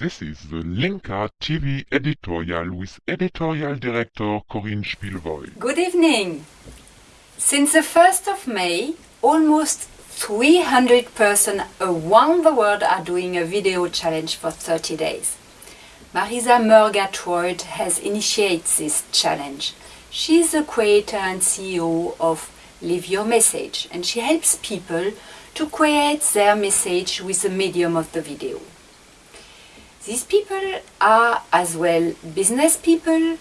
This is the Linka TV editorial with editorial director Corinne Spielvoy. Good evening. Since the 1st of May, almost 300 persons around the world are doing a video challenge for 30 days. Marisa Murgatroyd has initiated this challenge. She is the creator and CEO of Live Your Message and she helps people to create their message with the medium of the video. These people are as well business people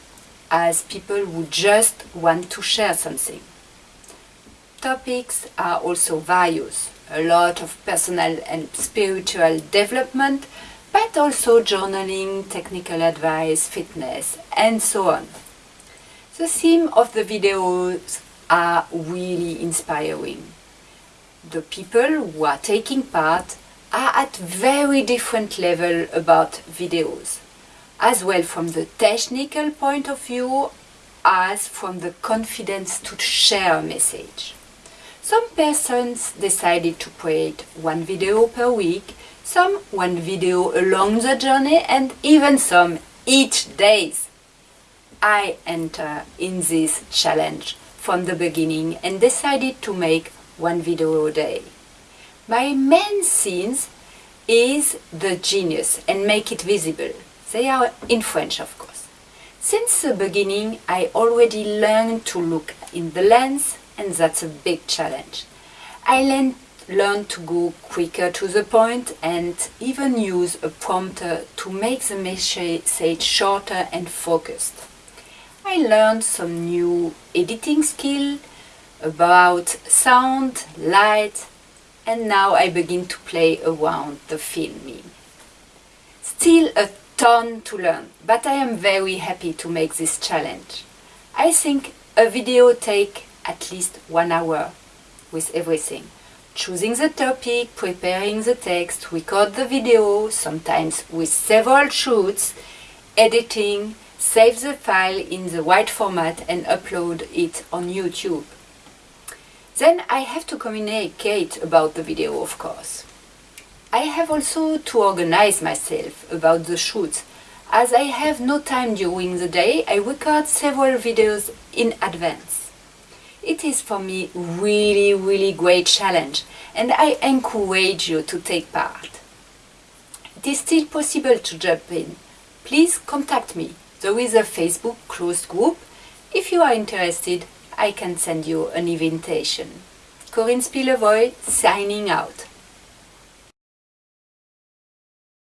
as people who just want to share something. Topics are also various, a lot of personal and spiritual development, but also journaling, technical advice, fitness, and so on. The theme of the videos are really inspiring. The people who are taking part are at very different level about videos, as well from the technical point of view as from the confidence to share a message. Some persons decided to create one video per week, some one video along the journey and even some each days. I enter in this challenge from the beginning and decided to make one video a day. My main scenes is the genius and make it visible. They are in French, of course. Since the beginning, I already learned to look in the lens and that's a big challenge. I learned, learned to go quicker to the point and even use a prompter to make the message shorter and focused. I learned some new editing skill about sound, light, and now I begin to play around the filming. Still a ton to learn, but I am very happy to make this challenge. I think a video take at least one hour with everything. Choosing the topic, preparing the text, record the video, sometimes with several shoots, editing, save the file in the right format and upload it on YouTube. Then I have to communicate about the video, of course. I have also to organize myself about the shoots. As I have no time during the day, I record several videos in advance. It is for me really, really great challenge and I encourage you to take part. It is still possible to jump in. Please contact me. There is a Facebook closed group. If you are interested, I can send you an invitation. Corinne Spielevoy signing out.